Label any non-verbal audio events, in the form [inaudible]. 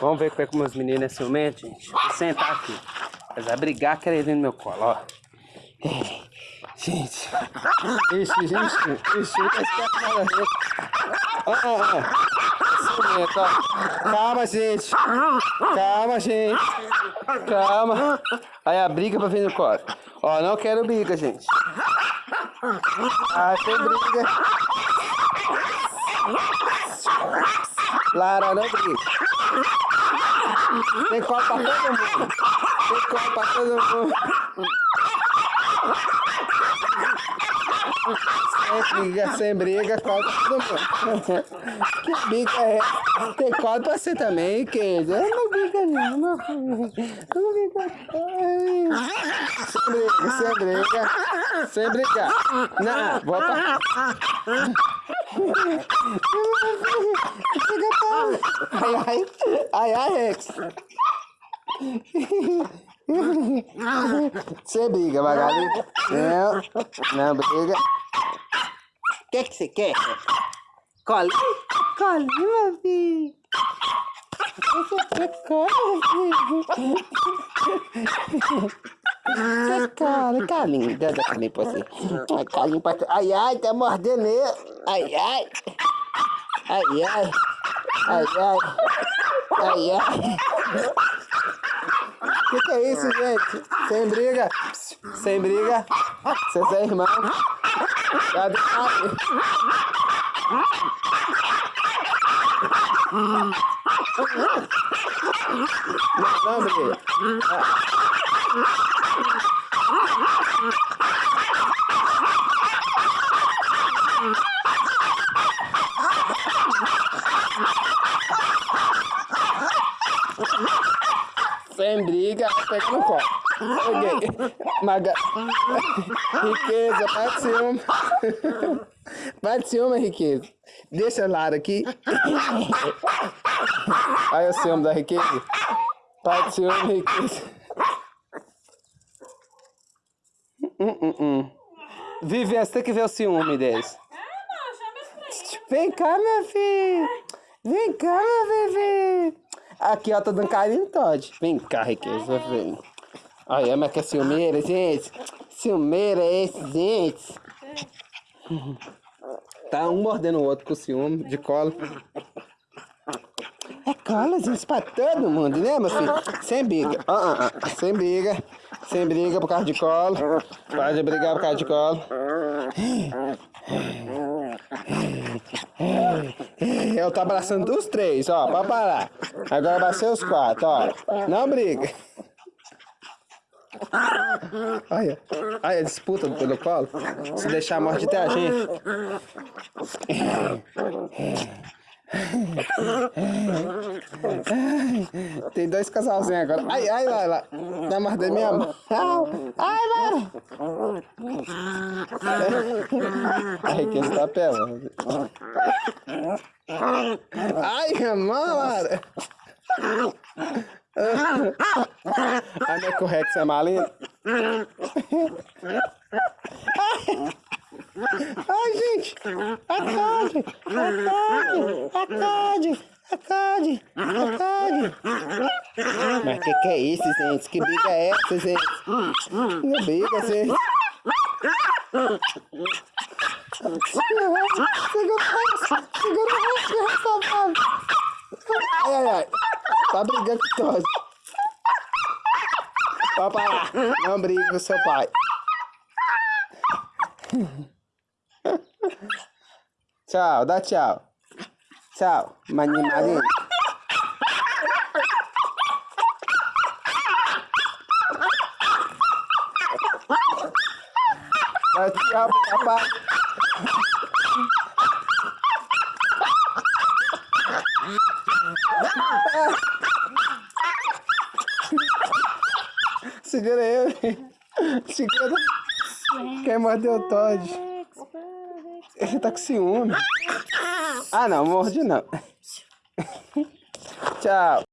Vamos ver como é que meus meninos é ciumento, gente. Vou sentar aqui. Mas vai brigar querendo no meu colo, ó. Gente. Ixi, gente. Ixi, tá. Ó, ó, ó. Ciumento, ó. Calma, gente. Calma, gente. Calma. Aí a briga pra vir no colo. Ó, não quero briga, gente. Ah, tem briga. Lara, não briga. Tem copo pra todo mundo. Tem copo pra todo mundo. Sem briga, sem briga, copo pra todo mundo. Que briga é Tem copo pra você também, queijo. Eu não briga não, não. Não briga. Sem briga, sem briga. Sem brigar. Não, volta. Ai, ai, ai, ai, Rex. Você briga, Magali? Não, não briga. O que que você quer? Colinho? Colinho, meu filho. Você quer colinho, Você cola, calinho, dá calinho pra você. Ai, calinho pra Ai, ai, tá mordendo eu. Ai, ai. Ai, ai. Ai, ai. Ai, ai. O que, que é isso, gente? Sem briga. Sem briga. Vocês são irmãos. Cadê? Não, não, briga. Sem briga, pega no copo. Peguei. Maga... Riqueza, parte ciúme. Parte ciúme, riqueza. Deixa o lado aqui. Olha o ciúme da riqueza. Parte ciúme, riqueza. Hum, hum, hum. Vivi, você tem que ver o ciúme deles. Vem cá, meu filho. Vem cá, meu bebê. Aqui, ó, tô dando carinho Todd. Vem cá, riqueza, vem. Olha, mas que é ciumeira, gente. Ciumeira é esse, gente. Tá um mordendo o outro com ciúme, de cola. É cola, gente, pra todo mundo, né, meu filho? Sem briga. Uh, uh. Sem briga. Sem briga por causa de cola. Pode brigar por causa de cola. Eu tô abraçando os três, ó, pra parar. Agora abracei os quatro, ó. Não briga. Olha, olha a disputa pelo colo. Se deixar morte até a gente. Tem dois casalzinhos agora. Ai, ai, lá, lá. Tá mordendo minha mão. Ai, lá. Ai, que está pelando. Ai, minha mão, Lara. A minha correxa é malinha. Ai, gente! Acorde! Acorde! Acorde! Acorde! Acorde! Mas que que é isso, gente? Que briga é essa, gente? Não briga, gente! Segura, segura, segura, safado! Ai, ai, ai! Tá brigando com todos! Parar! Não briga com seu pai! Tchau, dá tchau. Tchau, maninho maninho. Dá tchau papai. Segura eu. Segura. Quem mordeu o Todd? Ele tá com ciúme. Ah, não, morde não. [laughs] Tchau.